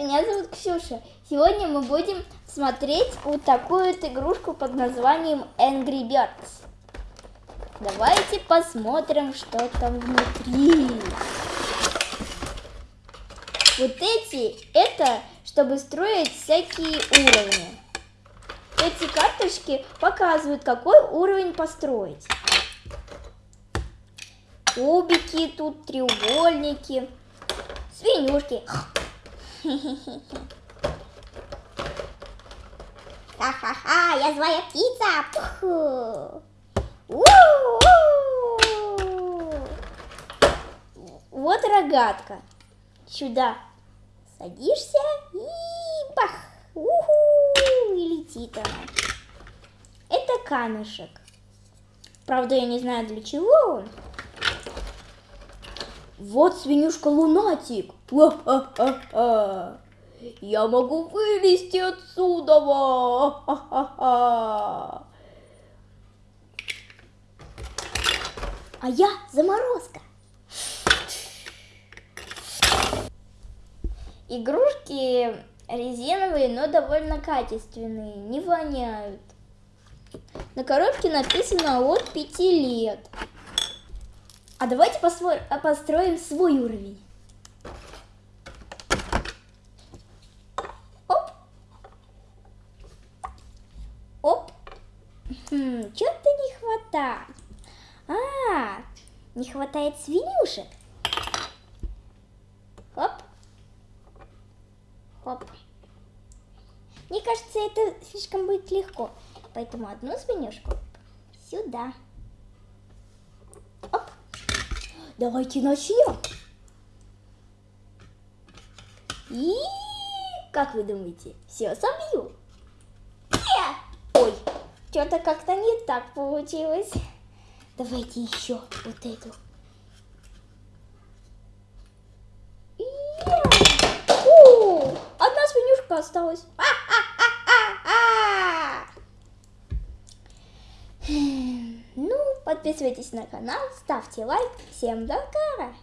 меня зовут Ксюша. Сегодня мы будем смотреть вот такую вот игрушку под названием Angry Birds. Давайте посмотрим, что там внутри. Вот эти, это чтобы строить всякие уровни. Эти карточки показывают, какой уровень построить. Кубики тут, треугольники, свинюшки. Ха-ха-ха, я злая птица. Пху. Вот рогатка. Сюда садишься и бах. Уху, и летит она. Это камешек. Правда, я не знаю для чего он. Вот свинюшка лунатик. Я могу вылезти отсюда. А я заморозка. Игрушки резиновые, но довольно качественные, не воняют. На коробке написано от 5 лет. А давайте построим свой уровень. Оп. Оп. Хм, Что-то не хватает. А, не хватает свинюшек. Хоп. Хоп. Мне кажется, это слишком будет легко. Поэтому одну свинюшку сюда. Оп. Давайте начнем. И как вы думаете, все собью? Ой, что-то как-то не так получилось. Давайте еще вот эту. Одна свинюшка осталась. А -а -а ну, подписывайтесь на канал, ставьте лайк. Всем до скорого!